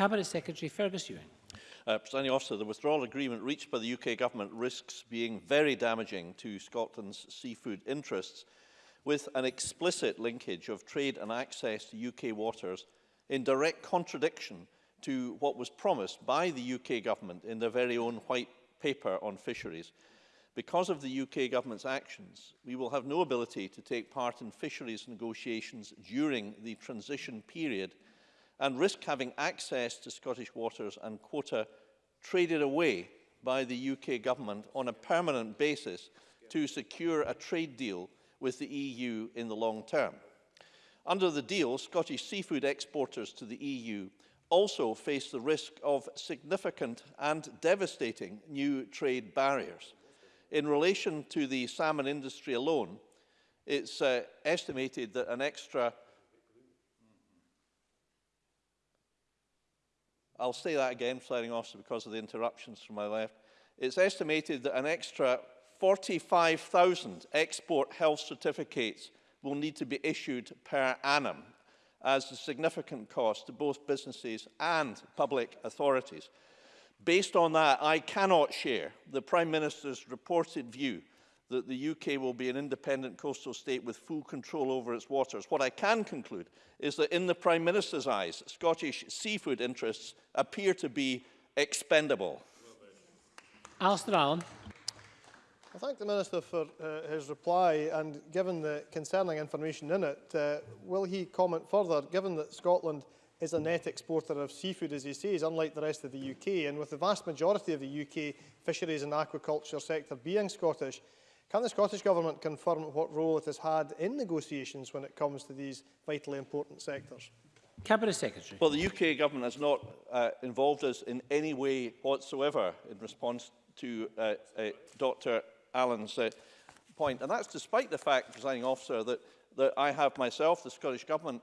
Cabinet Secretary Fergus Ewing. Uh, Presiding officer, the withdrawal agreement reached by the UK government risks being very damaging to Scotland's seafood interests, with an explicit linkage of trade and access to UK waters in direct contradiction to what was promised by the UK government in their very own white paper on fisheries. Because of the UK government's actions, we will have no ability to take part in fisheries negotiations during the transition period and risk having access to Scottish waters and quota traded away by the UK government on a permanent basis to secure a trade deal with the EU in the long term. Under the deal, Scottish seafood exporters to the EU also face the risk of significant and devastating new trade barriers. In relation to the salmon industry alone, it's uh, estimated that an extra I'll say that again, flaring off because of the interruptions from my left. It's estimated that an extra 45,000 export health certificates will need to be issued per annum as a significant cost to both businesses and public authorities. Based on that, I cannot share the Prime Minister's reported view that the UK will be an independent coastal state with full control over its waters. What I can conclude is that in the Prime Minister's eyes, Scottish seafood interests appear to be expendable. Alistair Allen. I thank the Minister for uh, his reply and given the concerning information in it, uh, will he comment further, given that Scotland is a net exporter of seafood, as he says, unlike the rest of the UK, and with the vast majority of the UK fisheries and aquaculture sector being Scottish, Can the Scottish Government confirm what role it has had in negotiations when it comes to these vitally important sectors? Cabinet Secretary. Well, the UK Government has not uh, involved us in any way whatsoever in response to uh, uh, Dr Allen's uh, point. And that's despite the fact, presiding officer, that, that I have myself, the Scottish Government,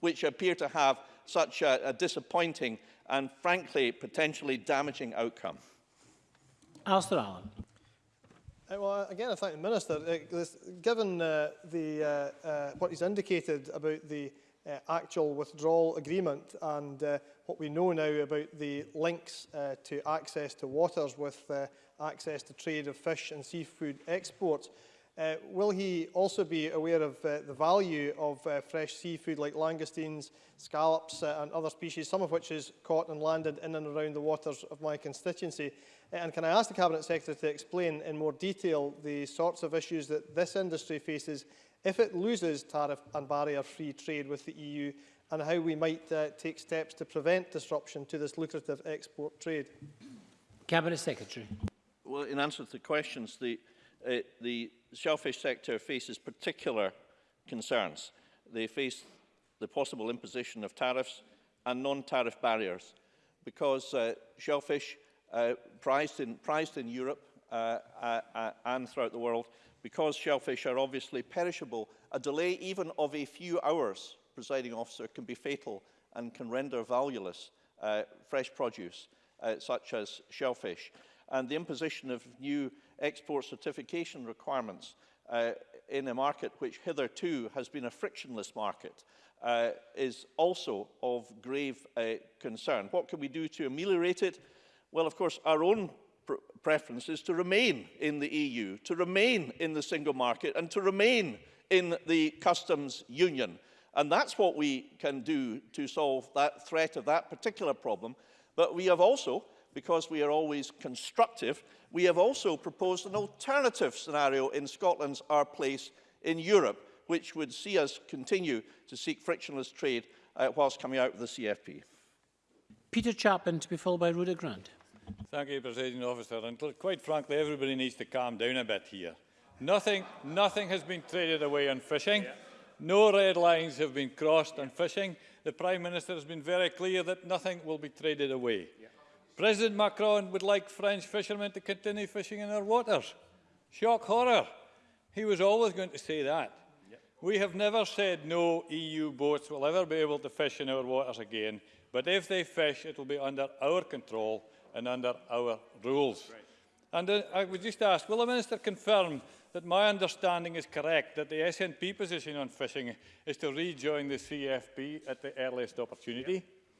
which appear to have such a, a disappointing and, frankly, potentially damaging outcome. Alistair Allen. Uh, well, uh, again, I thank the Minister. Uh, this, given the, what he's indicated about the actual withdrawal agreement and what we know now about the links to access to waters with access to trade of fish and seafood exports, Uh, will he also be aware of uh, the value of uh, fresh seafood like langoustines, scallops uh, and other species, some of which is caught and landed in and around the waters of my constituency? And can I ask the Cabinet Secretary to explain in more detail the sorts of issues that this industry faces if it loses tariff and barrier-free trade with the EU and how we might uh, take steps to prevent disruption to this lucrative export trade? Cabinet Secretary. Well, in answer to the questions, the uh, the shellfish sector faces particular concerns. They face the possible imposition of tariffs and non-tariff barriers because uh, shellfish uh, prized, in, prized in Europe uh, uh, uh, and throughout the world because shellfish are obviously perishable, a delay even of a few hours, presiding officer, can be fatal and can render valueless uh, fresh produce uh, such as shellfish. And the imposition of new export certification requirements uh, in a market which hitherto has been a frictionless market uh, is also of grave uh, concern. What can we do to ameliorate it? Well, of course, our own pr preference is to remain in the EU, to remain in the single market and to remain in the customs union. And that's what we can do to solve that threat of that particular problem. But we have also because we are always constructive, we have also proposed an alternative scenario in Scotland's Our Place in Europe, which would see us continue to seek frictionless trade uh, whilst coming out of the CFP. Peter Chapman to be followed by Rudy Grant. Thank you, President Officer. And quite frankly, everybody needs to calm down a bit here. Nothing, nothing has been traded away on fishing. No red lines have been crossed on fishing. The Prime Minister has been very clear that nothing will be traded away. Yeah. President Macron would like French fishermen to continue fishing in our waters. Shock horror. He was always going to say that. Yep. We have never said no EU boats will ever be able to fish in our waters again, but if they fish, it will be under our control and under our rules. Right. And uh, I would just ask, will the Minister confirm that my understanding is correct, that the SNP position on fishing is to rejoin the CFP at the earliest opportunity?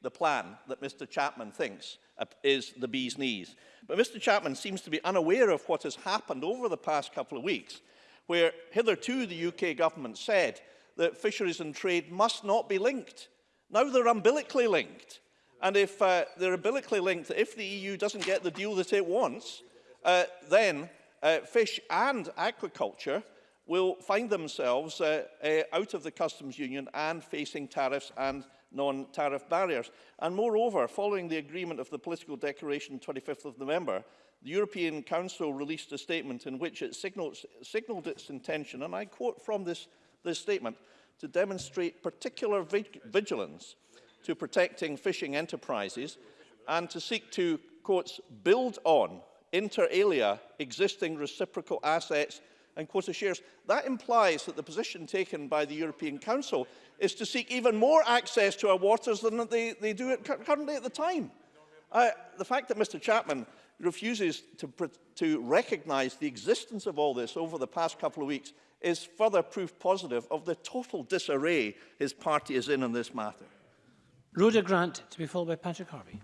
the plan that Mr Chapman thinks uh, is the bee's knees. But Mr Chapman seems to be unaware of what has happened over the past couple of weeks, where hitherto the UK government said that fisheries and trade must not be linked Now they're umbilically linked. And if uh, they're umbilically linked, if the EU doesn't get the deal that it wants, uh, then uh, fish and aquaculture will find themselves uh, uh, out of the customs union and facing tariffs and non-tariff barriers. And moreover, following the agreement of the political declaration 25th of November, the European Council released a statement in which it signaled, signaled its intention, and I quote from this, this statement, to demonstrate particular vigilance to protecting fishing enterprises and to seek to, quotes, build on, inter alia, existing reciprocal assets and quota shares. That implies that the position taken by the European Council is to seek even more access to our waters than they, they do at, currently at the time. Uh, the fact that Mr Chapman refuses to, to recognise the existence of all this over the past couple of weeks is further proof positive of the total disarray his party is in on this matter. Rhoda Grant, to be followed by Patrick Harvey.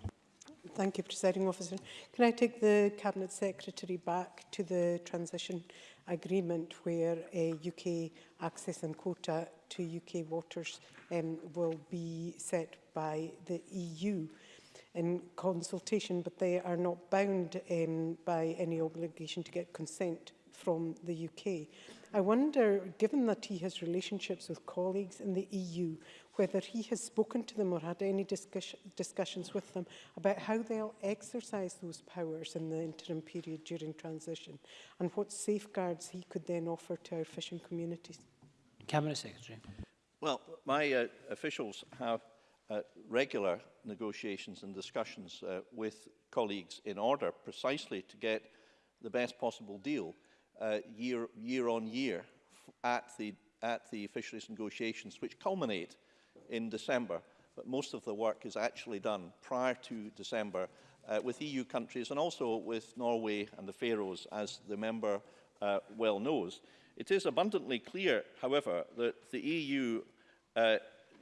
Thank you, Presiding Officer. Can I take the Cabinet Secretary back to the transition agreement where a UK access and quota to UK waters um, will be set by the EU in consultation, but they are not bound um, by any obligation to get consent from the UK. I wonder, given that he has relationships with colleagues in the EU, whether he has spoken to them or had any discuss discussions with them about how they'll exercise those powers in the interim period during transition and what safeguards he could then offer to our fishing communities. Cabinet Secretary. Well, my uh, officials have uh, regular negotiations and discussions uh, with colleagues in order precisely to get the best possible deal uh, year, year on year at the, at the fisheries negotiations, which culminate in December. But most of the work is actually done prior to December uh, with EU countries and also with Norway and the Faroes, as the member uh, well knows. It is abundantly clear, however, that the EU uh,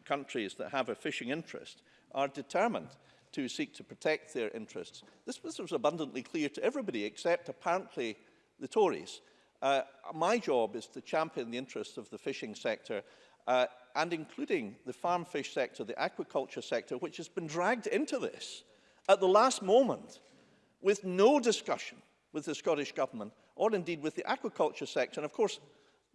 countries that have a fishing interest are determined to seek to protect their interests. This, this was abundantly clear to everybody, except apparently the Tories. Uh, my job is to champion the interests of the fishing sector uh, and including the farm fish sector, the aquaculture sector, which has been dragged into this at the last moment with no discussion with the Scottish Government or indeed with the aquaculture sector. And of course,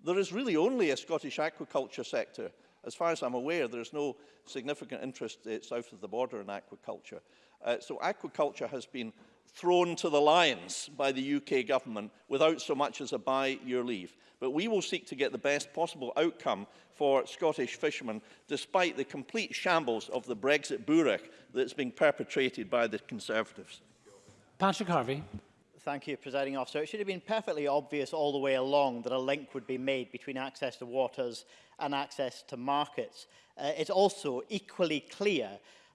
there is really only a Scottish aquaculture sector. As far as I'm aware, there is no significant interest uh, south of the border in aquaculture. Uh, so aquaculture has been thrown to the lions by the UK government without so much as a buy your leave. But we will seek to get the best possible outcome for Scottish fishermen, despite the complete shambles of the Brexit burek that's being perpetrated by the Conservatives. Patrick Harvey. Thank you, Presiding Officer. It should have been perfectly obvious all the way along that a link would be made between access to waters and access to markets. Uh, it's also equally clear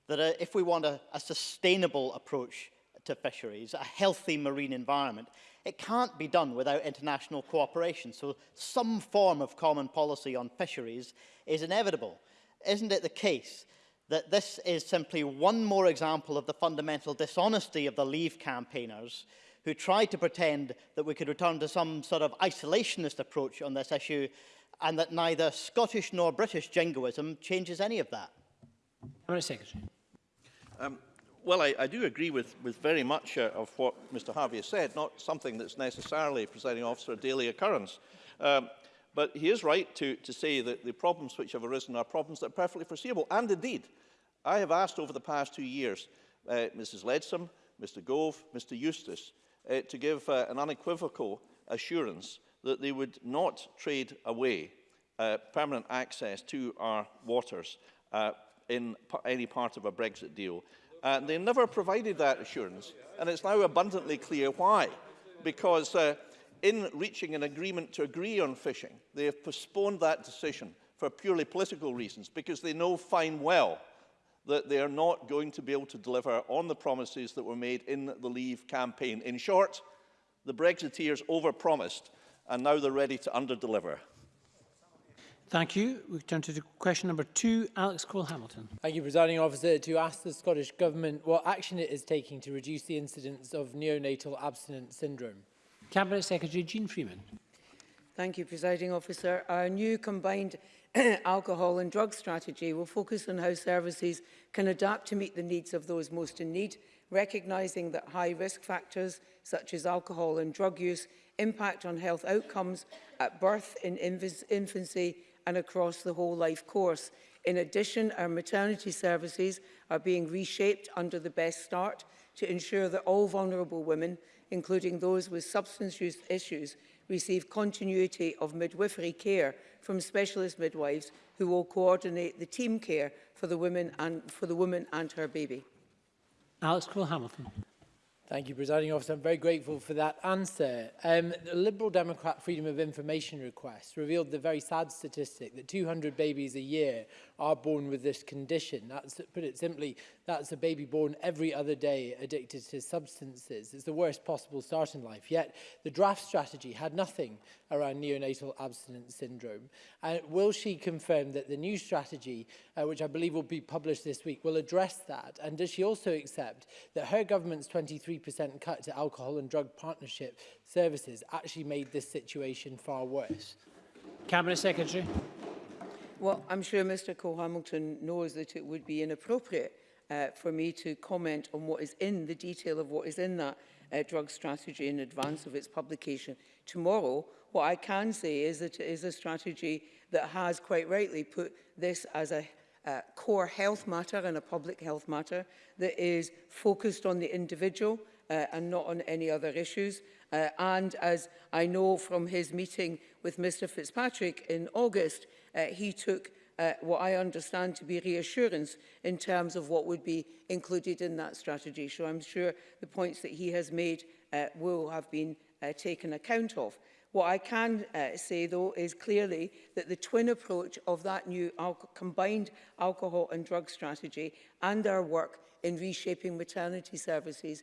that uh, if we want a, a sustainable approach to fisheries, a healthy marine environment, it can't be done without international cooperation. So some form of common policy on fisheries is inevitable. Isn't it the case that this is simply one more example of the fundamental dishonesty of the Leave campaigners who tried to pretend that we could return to some sort of isolationist approach on this issue and that neither Scottish nor British jingoism changes any of that? Secretary. Um, well, I, I, do agree with, with very much uh, of what Mr. Harvey has said, not something that's necessarily, presiding officer, a daily occurrence. Um, but he is right to, to say that the problems which have arisen are problems that are perfectly foreseeable. And indeed, I have asked over the past two years uh, Mrs. Leadsom, Mr. Gove, Mr. Eustace, uh, to give uh, an unequivocal assurance that they would not trade away uh, permanent access to our waters uh, in any part of a Brexit deal. Uh, they never provided that assurance, and it's now abundantly clear why. Because uh, in reaching an agreement to agree on fishing, they have postponed that decision for purely political reasons, because they know fine well that they are not going to be able to deliver on the promises that were made in the Leave campaign. In short, the Brexiteers overpromised, and now they're ready to underdeliver. Thank you. We turn to question number two, Alex Cole-Hamilton. Thank you, Presiding Officer. To ask the Scottish Government what action it is taking to reduce the incidence of neonatal abstinence syndrome. Cabinet Secretary Jean Freeman. Thank you, Presiding Officer. Our new combined alcohol and drug strategy will focus on how services can adapt to meet the needs of those most in need, recognising that high risk factors such as alcohol and drug use impact on health outcomes at birth, in infancy and across the whole life course. In addition, our maternity services are being reshaped under the Best Start to ensure that all vulnerable women, including those with substance use issues, receive continuity of midwifery care from specialist midwives who will coordinate the team care for the women and for the woman and her baby. Alex Cole Hamilton. Thank you, Presiding Officer. I'm very grateful for that answer. Um, the Liberal Democrat Freedom of Information request revealed the very sad statistic that 200 babies a year are born with this condition. That's, put it simply, that's a baby born every other day addicted to substances. It's the worst possible start in life. Yet the draft strategy had nothing around neonatal abstinence syndrome. And will she confirm that the new strategy, uh, which I believe will be published this week, will address that? And does she also accept that her government's 23% cut to alcohol and drug partnership services actually made this situation far worse? Cabinet Secretary. Well, I'm sure Mr Cole-Hamilton knows that it would be inappropriate uh, for me to comment on what is in the detail of what is in that uh, drug strategy in advance of its publication tomorrow What I can say is that it is a strategy that has quite rightly put this as a uh, core health matter and a public health matter that is focused on the individual uh, and not on any other issues. Uh, and as I know from his meeting with Mr Fitzpatrick in August, uh, he took uh, what I understand to be reassurance in terms of what would be included in that strategy. So I'm sure the points that he has made uh, will have been uh, taken account of. What I can uh, say, though, is clearly that the twin approach of that new al combined alcohol and drug strategy and our work in reshaping maternity services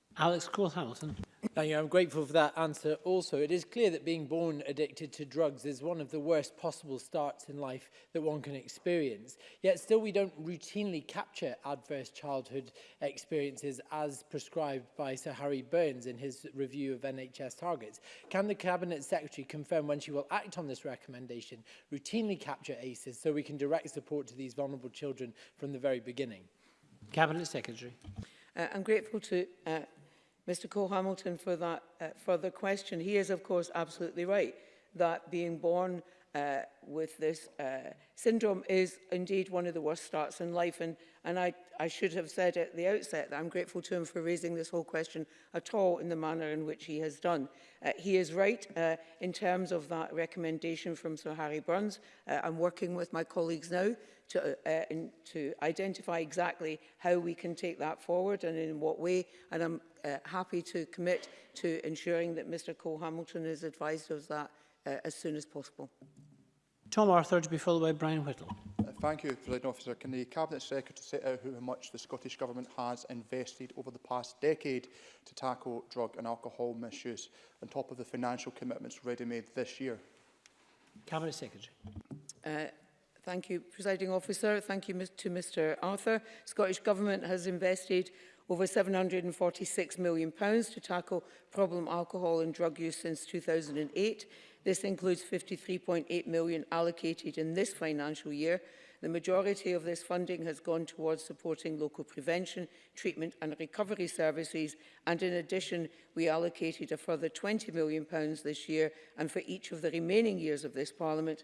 Alex Cole-Hamilton. Thank you. I'm grateful for that answer also. It is clear that being born addicted to drugs is one of the worst possible starts in life that one can experience. Yet still we don't routinely capture adverse childhood experiences as prescribed by Sir Harry Burns in his review of NHS targets. Can the Cabinet Secretary confirm when she will act on this recommendation, routinely capture ACEs so we can direct support to these vulnerable children from the very beginning? Cabinet Secretary. Uh, I'm grateful to uh, Mr Cole Hamilton for that uh, further question. He is, of course, absolutely right that being born uh, with this uh, syndrome is indeed one of the worst starts in life. And And I, I should have said at the outset that I'm grateful to him for raising this whole question at all in the manner in which he has done. Uh, he is right uh, in terms of that recommendation from Sir Harry Burns. Uh, I'm working with my colleagues now to, uh, uh in, to identify exactly how we can take that forward and in what way. And I'm uh, happy to commit to ensuring that Mr Cole Hamilton is advised of that uh, as soon as possible. Tom Arthur to be followed by Brian Whittle. Thank you, President Officer. Can the Cabinet Secretary set out how much the Scottish Government has invested over the past decade to tackle drug and alcohol misuse, on top of the financial commitments already made this year? Cabinet Secretary. Uh, thank you, Presiding Officer. Thank you to Mr Arthur. Scottish Government has invested over £746 million pounds to tackle problem alcohol and drug use since 2008. This includes £53.8 million allocated in this financial year The majority of this funding has gone towards supporting local prevention, treatment and recovery services and in addition we allocated a further £20 million pounds this year and for each of the remaining years of this Parliament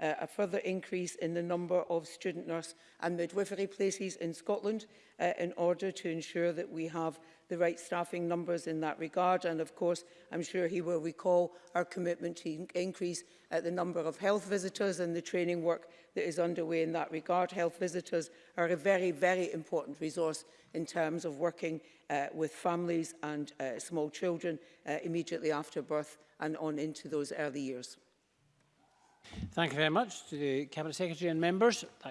uh, a further increase in the number of student nurse and midwifery places in Scotland uh, in order to ensure that we have the right staffing numbers in that regard. And of course, I'm sure he will recall our commitment to increase uh, the number of health visitors and the training work that is underway in that regard. Health visitors are a very, very important resource in terms of working uh, with families and uh, small children uh, immediately after birth and on into those early years. Thank you very much to the Cabinet Secretary and members.